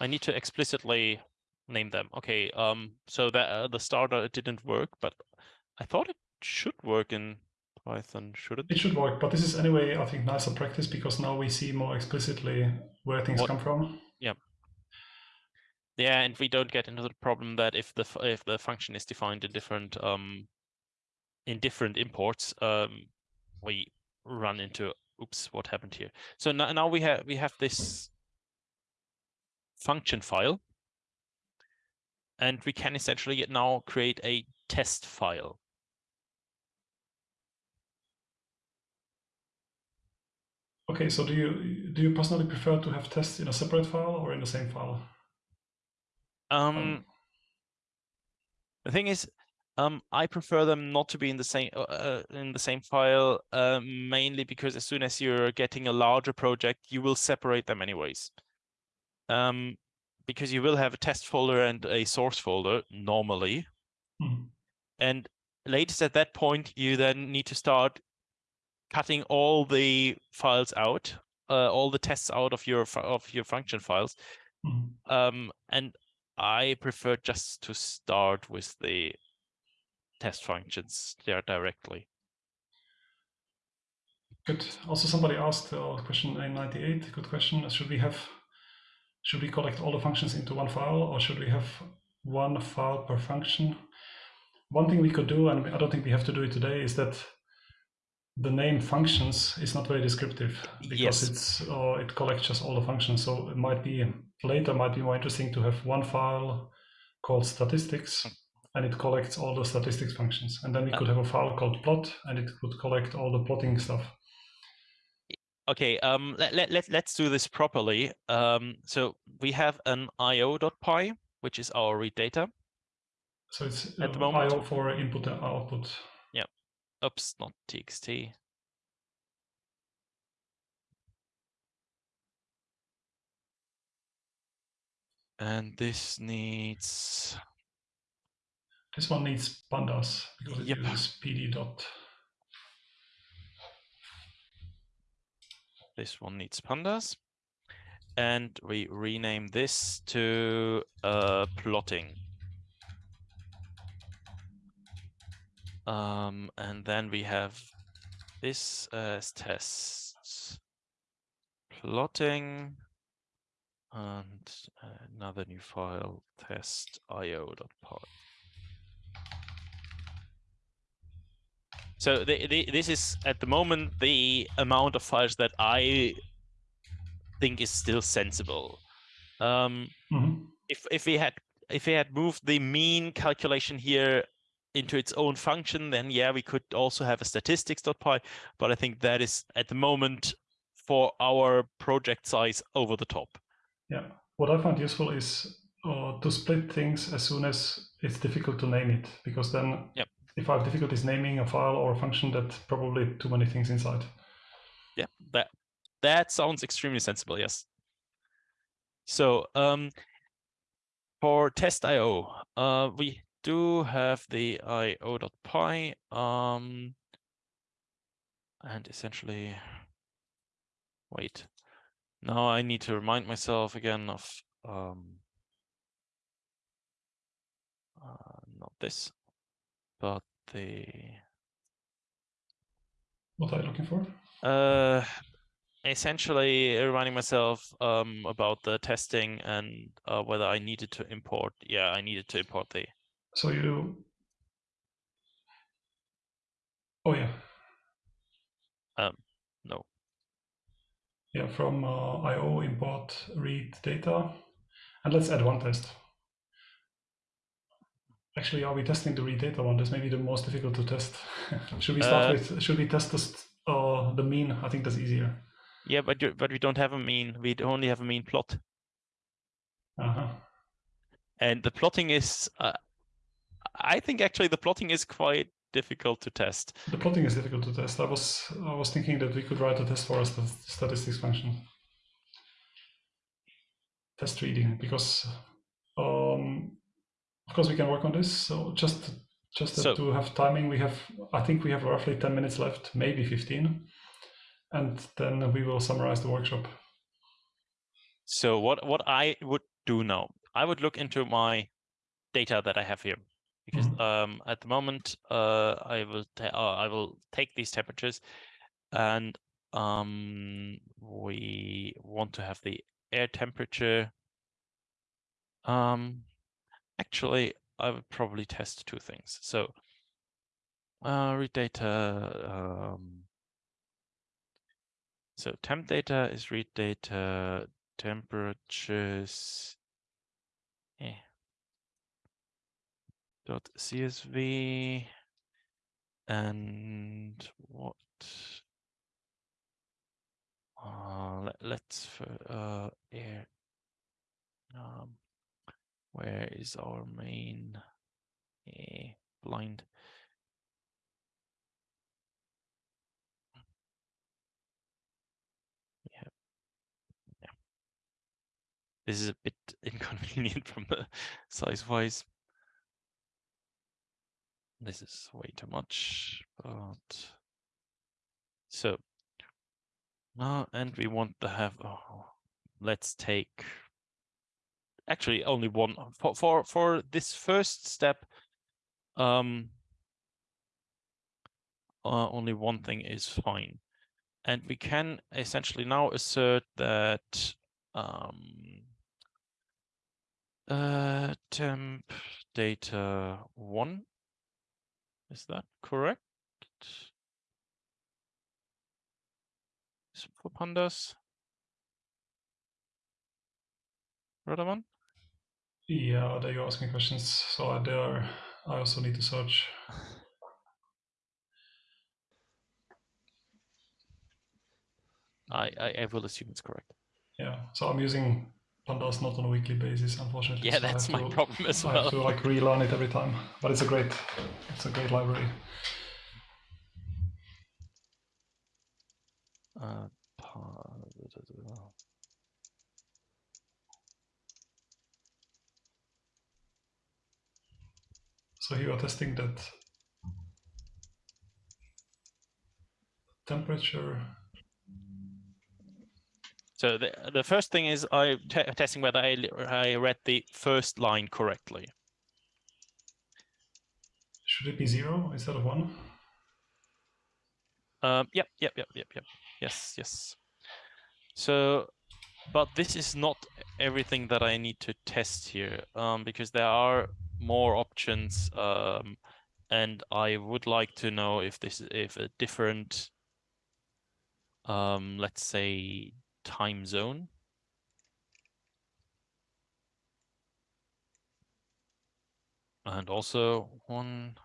I need to explicitly name them. Okay, um, so that uh, the starter didn't work, but I thought it should work in Python, should it? It should work, but this is anyway, I think, nicer practice because now we see more explicitly where things What- come from. Yeah, and we don't get into the problem that if the if the function is defined in different um in different imports, um, we run into oops, what happened here? So now now we have we have this function file, and we can essentially now create a test file. Okay, so do you do you personally prefer to have tests in a separate file or in the same file? Um, the thing is, um, I prefer them not to be in the same uh, uh, in the same file, uh, mainly because as soon as you're getting a larger project, you will separate them anyways. Um, because you will have a test folder and a source folder normally, Mhm. and latest at that point, you then need to start cutting all the files out, uh, all the tests out of your of your function files, Mhm. um, and I prefer just to start with the test functions there directly. Good. Also, somebody asked uh, question 998. Good question. Should we have should we collect all the functions into one file or should we have one file per function? One thing we could do, and I don't think we have to do it today, is that the name functions is not very descriptive because Yes. it's uh, it collects just all the functions. So it might be later might be more interesting to have one file called statistics and it collects all the statistics functions. And then we could have a file called plot and it would collect all the plotting stuff. Okay, um, let, let, let, let's do this properly. Um, so we have an io.py, which is our read data. So it's At the uh, moment- IO for input and output. Oops, not txt. And this needs, This one needs pandas because it Yep. uses pd dot. this one needs pandas. And we rename this to uh, plotting. Um, and then we have this as tests. Plotting. And another new file, test io.py. So the, the, this is at the moment the amount of files that I think is still sensible. Um, Mhm. if if we had if we had moved the mean calculation here into its own function, then yeah, we could also have a statistics.py, but I think that is at the moment for our project size over the top. Yeah. What I find useful is uh, to split things as soon as it's difficult to name it, because then Yep. if I have difficulties naming a file or a function, that's probably too many things inside. Yeah, that that sounds extremely sensible. Yes. So um, for test.io, uh, we do have the io.py, um, and essentially, wait. Now I need to remind myself again of um, uh, not this, but the What are you looking for? Uh, essentially reminding myself um about the testing and uh, whether I needed to import. Yeah, I needed to import the. So you. Oh yeah, Um, No. yeah. From uh, IO import read data, and let's add one test. Actually, are we testing the read data one? That's maybe the most difficult to test. should we start Uh, with? Should we test this, uh, the mean? I think that's easier. Yeah, but you, but we don't have a mean. We only have a mean plot, Uh-huh. and the plotting is. Uh, I think actually the plotting is quite difficult to test. The plotting is difficult to test. I was I was thinking that we could write a test for a st- statistics function. Test reading because um, of course we can work on this. So just just So- to have timing, we have I think we have roughly ten minutes left, maybe fifteen, and then we will summarize the workshop. So what what I would do now, I would look into my data that I have here because Mhm. um, at the moment uh, I will uh, I will take these temperatures and um, we want to have the air temperature. Um, actually, I would probably test two things. So uh, read data. Um, so temp data is read data. Temperatures. Eh. Dot CSV and what? Uh, let, let's uh air. Um, where is our main eh, blind? Yeah, yeah. This is a bit inconvenient from the size wise. This is way too much, but so uh, and we want to have oh, let's take actually only one for for for this first step um uh, only one thing is fine. And we can essentially now assert that um uh temp data one is that correct for pandas Radovan? Yeah, there you're asking questions. So there, I also need to search. I, I I will assume it's correct Yeah, so I'm using pandas not on a weekly basis, unfortunately. yeah so that's my to- problem as I well have to like relearn it every time, but it's a great, it's a great library. Uh. So you are testing that temperature. So the the first thing is I te testing whether I I read the first line correctly. Should it be zero instead of one? Um, yep, yep, yep, yep, yep. Yes, yes. So, but this is not everything that I need to test here, um, because there are more options, um, and I would like to know if this is if a different, um, let's say, time zone. And also one,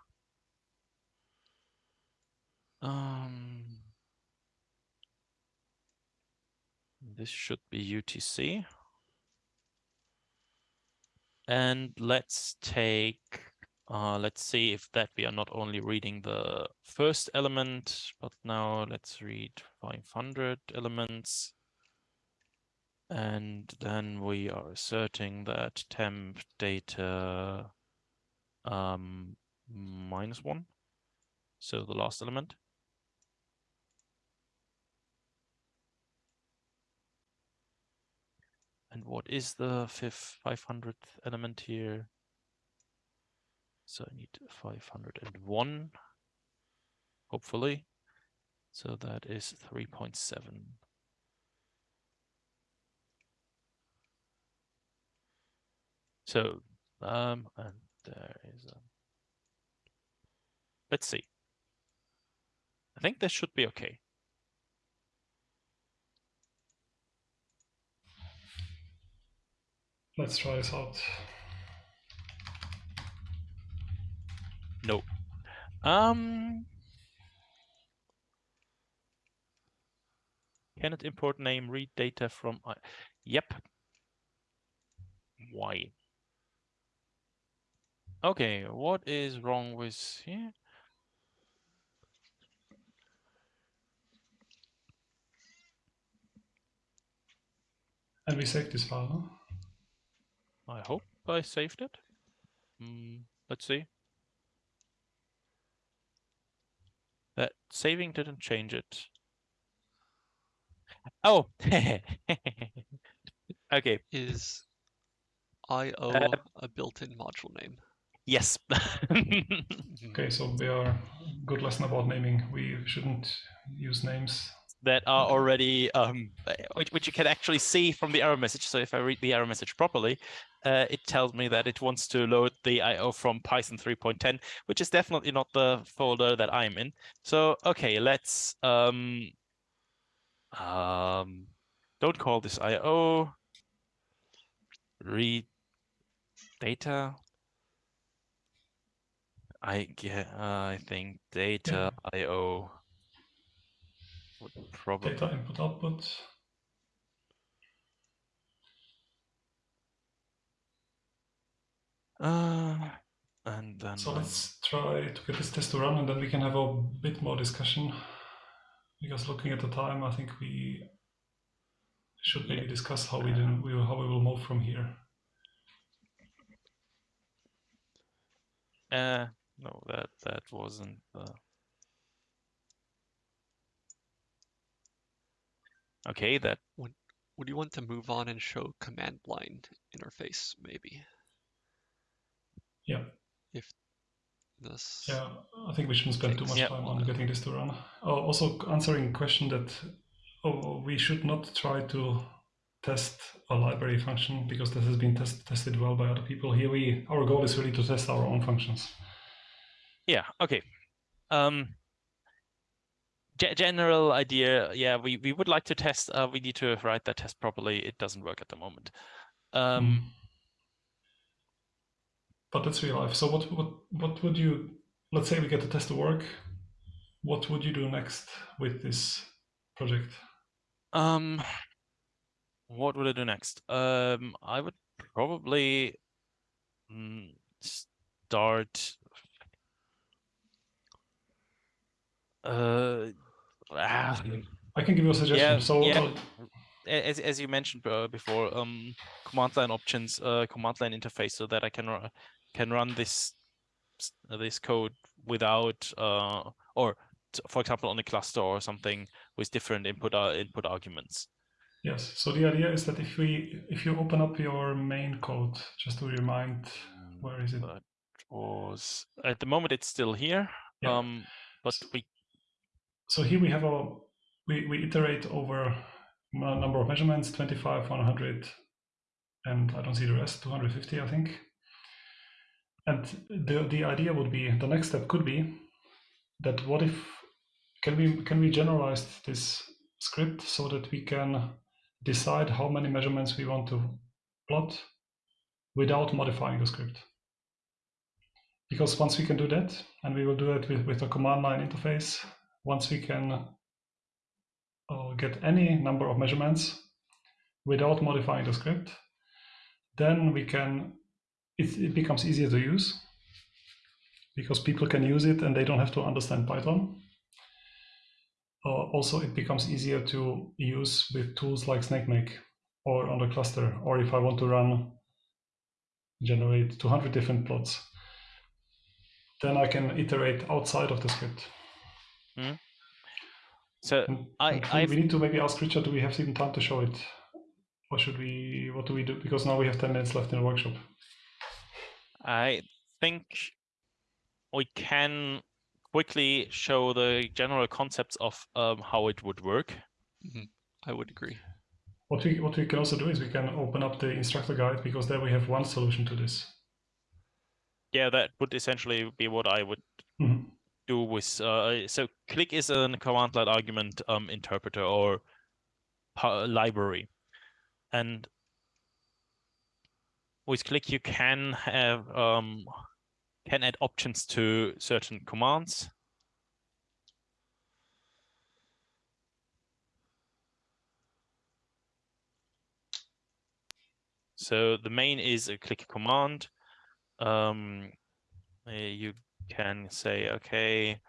um, this should be UTC. And let's take, uh, let's see if that we are not only reading the first element, but now let's read 500 elements. And then we are asserting that temp data um, minus one. So the last element. And what is the fifth 500th element here? So I need 501, hopefully. So that is 3.7. So, um, and there is a, let's see. I think this should be okay. Let's try this out. No. Um. Cannot import name, read data from. I yep. Why? Okay, what is wrong with here? And we save this file. Huh? I hope I saved it. Mm, let's see. That saving didn't change it. Oh, okay. Is IO Uh, a built-in module name? Yes. Okay, so we are good lesson about naming. We shouldn't use names. that are already um, which, which you can actually see from the error message. So if I read the error message properly, uh, it tells me that it wants to load the IO from Python 3.10, which is definitely not the folder that I'm in. So okay, let's um, um, don't call this IO. Read data. I get. Uh, I think data IO would probably. Data input output. Uh, and then So let's try to get this test to run and then we can have a bit more discussion. Because looking at the time, I think we should maybe discuss how we then we will, how we will move from here. Uh, no, that that wasn't. Uh... Okay, that Would would you want to move on and show command line interface maybe? Yeah. If this Yeah, I think we shouldn't spend too much Yeah. time on getting this to run. Oh, also answering a question that oh, we should not try to test a library function because this has been test, tested well by other people. Here we our goal is really to test our own functions. Yeah okay. Um. ge- General idea, yeah, we we would like to test. Uh, we need to write that test properly. It doesn't work at the moment. Um. Mm. But that's real life. So what what what would you let's say we get the test to work? What would you do next with this project? Um, what would I do next? Um, I would probably mm, start. Uh, ah, I can give you a suggestion. Yeah, so yeah. uh, as as you mentioned uh, before, um, command line options, uh, command line interface, so that I can ru- can run this uh, this code without uh, or for example on a cluster or something with different input uh, input arguments. yes. So the idea is that if we if you open up your main code, just to remind where is it? That was at the moment it's still here. Yeah. Um, but we So here we have a we, we iterate over a number of measurements 25 100 and i don't see the rest 250 i think. And the the idea would be the next step could be that what if can we can we generalize this script so that we can decide how many measurements we want to plot without modifying the script? Because once we can do that and we will do it with, with a command line interface once we can uh, get any number of measurements without modifying the script, then we can, it, it becomes easier to use because people can use it and they don't have to understand Python. Uh, also, it becomes easier to use with tools like SnakeMake or on the cluster, or if I want to run, generate 200 different plots, then I can iterate outside of the script. So I- we- I've- we need to maybe ask Richard, do we have even time to show it? Or should we, what do we do? Because now we have 10 minutes left in the workshop. I think we can quickly show the general concepts of um, how it would work. I would agree. What we, what we can also do is we can open up the instructor guide because there we have one solution to this. Yeah, that would essentially be what I would Mhm. Do with uh, so click is a command line argument um, interpreter or library. And with click you can have um, can add options to certain commands. So the main is a click command. Um, uh, you can say okay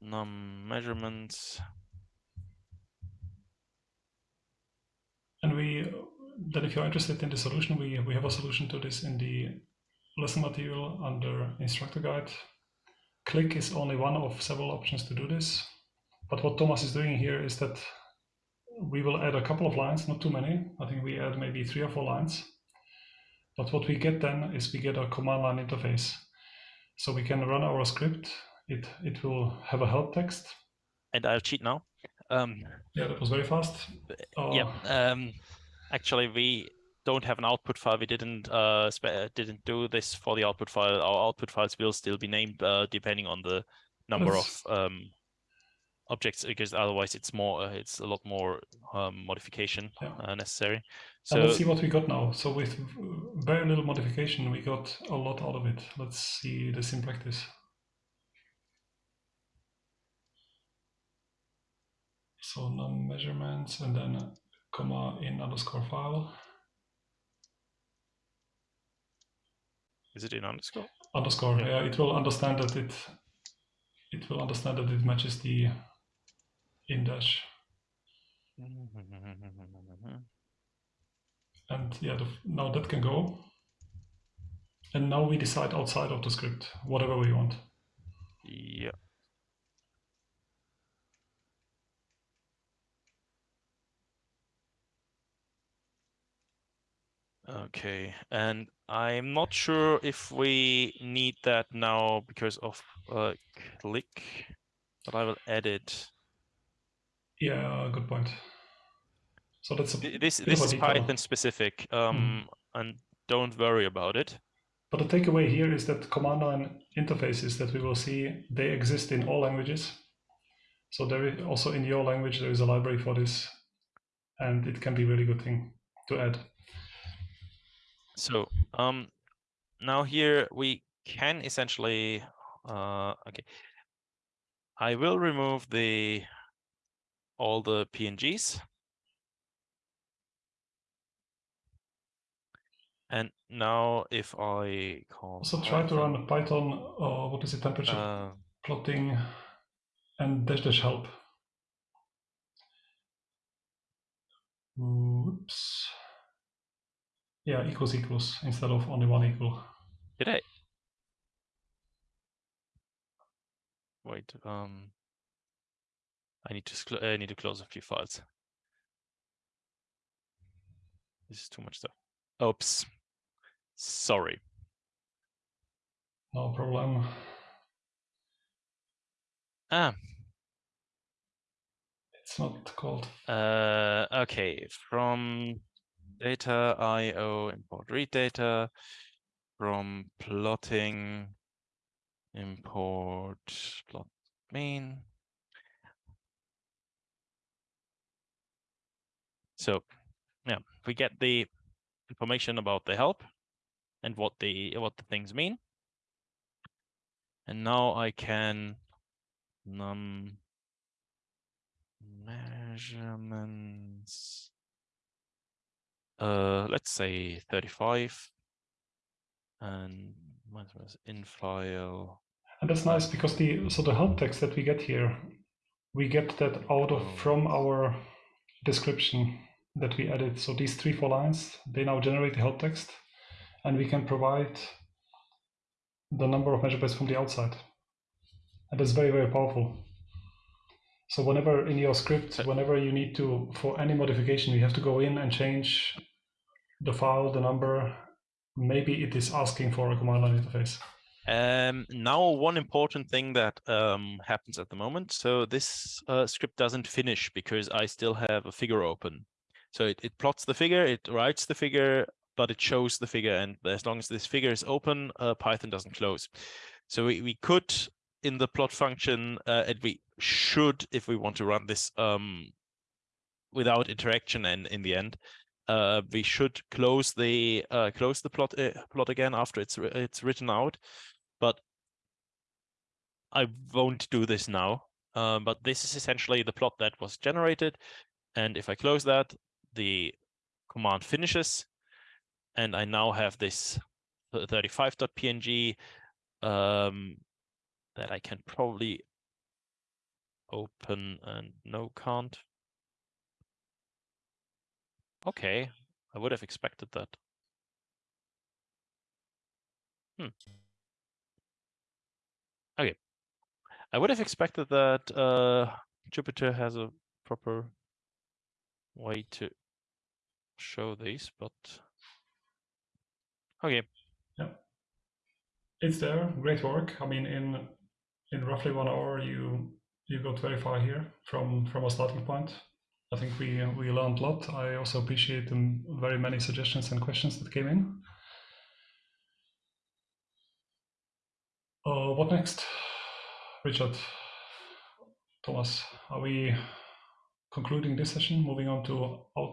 num measurements And we, then if you're interested in the solution, we, we have a solution to this in the lesson material under instructor guide. Click is only one of several options to do this. But what Thomas is doing here is that we will add a couple of lines, not too many. I think we add maybe three or four lines. But what we get then is we get a command line interface. So we can run our script. It, it will have a help text. And I'll cheat now. Um, yeah, that was very fast. Uh, yeah, um, actually we don't have an output file. We didn't uh, didn't do this for the output file. Our output files will still be named uh, depending on the number That's... of um, objects because otherwise it's more uh, it's a lot more um, modification yeah. uh, necessary. So let's see what we got now. So with very little modification we got a lot out of it. Let's see this in practice. So num measurements and then comma in underscore file. Is it in underscore? Underscore yeah. yeah it will understand that it it will understand that it matches the in dash. and yeah, the, now that can go. And now we decide outside of the script, whatever we want. Yeah. Okay, and I'm not sure if we need that now because of uh, click, but I will add it. Yeah, good point. So that's a this this is Python specific, um, mm. and don't worry about it. But the takeaway here is that command line interfaces that we will see they exist in all languages. So there is also in your language there is a library for this, and it can be a really good thing to add. So um, now here we can essentially uh, okay. I will remove the all the PNGs. And now if I call So try to run a Python, uh, what is the temperature uh, plotting and dash dash help. Oops. Yeah, equals equals instead of only one equal. Did I? Wait, um, I need to I need to close a few files. This is too much stuff. Oops. Sorry. No problem. Ah. It's not called. Uh, okay. From data IO import read data. From plotting import plot main. So yeah, we get the information about the help and what the what the things mean. And now I can num measurements uh let's say 35 and in file and that's nice because the so the help text that we get here we get that out of from our description that we added. So these three, four lines, they now generate the help text and we can provide the number of measure from the outside. And that's very, very powerful. So whenever in your script, whenever you need to, for any modification, you have to go in and change the file, the number, maybe it is asking for a command line interface. Um, now, one important thing that um, happens at the moment. So this uh, script doesn't finish because I still have a figure open. So it, it plots the figure, it writes the figure, but it shows the figure. And as long as this figure is open, uh, Python doesn't close. So we, we could, in the plot function, uh, and we should, if we want to run this um, without interaction and in the end, uh, we should close the uh, close the plot uh, plot again after it's it's written out. But I won't do this now. Uh, but this is essentially the plot that was generated. And if I close that, the command finishes and I now have this 35.png um, that I can probably open and no can't. Okay, I would have expected that. Okay, I would have expected that uh, Jupyter has a proper way to show these, but okay. Yeah, it's there. Great work. I mean, in in roughly one hour, you you got very far here from from a starting point. I think we we learned a lot. I also appreciate the very many suggestions and questions that came in. Uh, what next, Richard? Thomas, are we concluding this session? Moving on to out